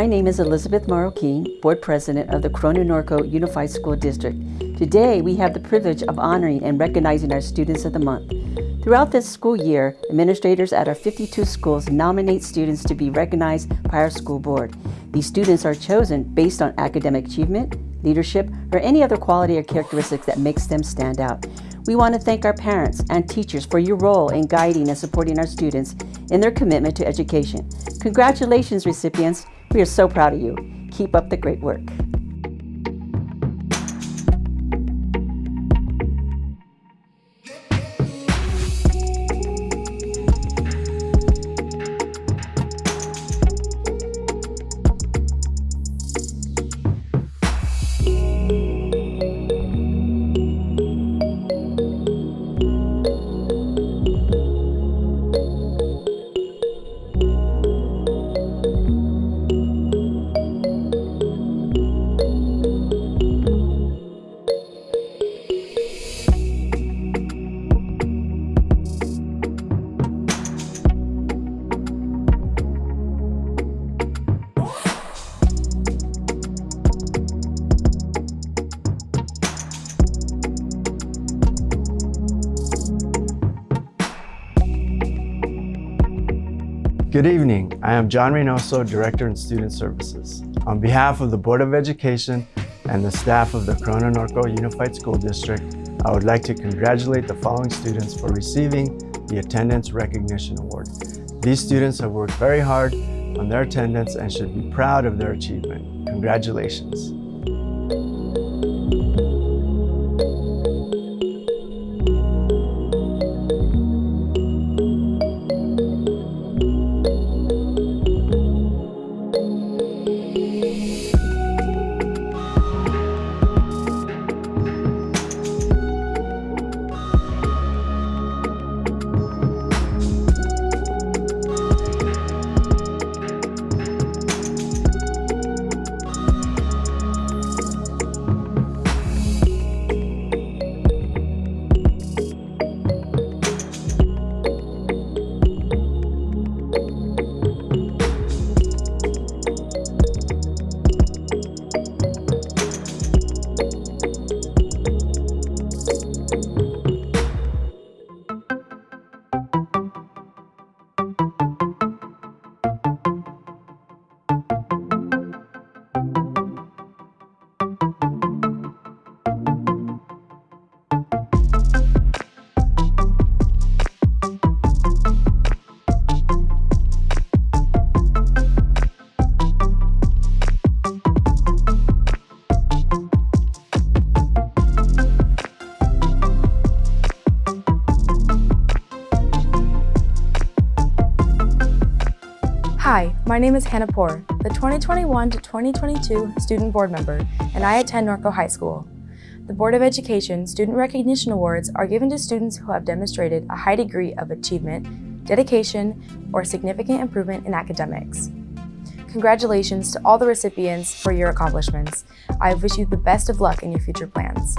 My name is Elizabeth Morrow Keene, Board President of the Corona Norco Unified School District. Today, we have the privilege of honoring and recognizing our Students of the Month. Throughout this school year, administrators at our 52 schools nominate students to be recognized by our school board. These students are chosen based on academic achievement, leadership, or any other quality or characteristics that makes them stand out. We want to thank our parents and teachers for your role in guiding and supporting our students in their commitment to education. Congratulations, recipients. We are so proud of you. Keep up the great work. Good evening. I am John Reynoso, Director in Student Services. On behalf of the Board of Education and the staff of the Corona Norco Unified School District, I would like to congratulate the following students for receiving the Attendance Recognition Award. These students have worked very hard on their attendance and should be proud of their achievement. Congratulations. Hi, my name is Hannah Poor, the 2021 to 2022 student board member, and I attend Norco High School. The Board of Education Student Recognition Awards are given to students who have demonstrated a high degree of achievement, dedication, or significant improvement in academics. Congratulations to all the recipients for your accomplishments. I wish you the best of luck in your future plans.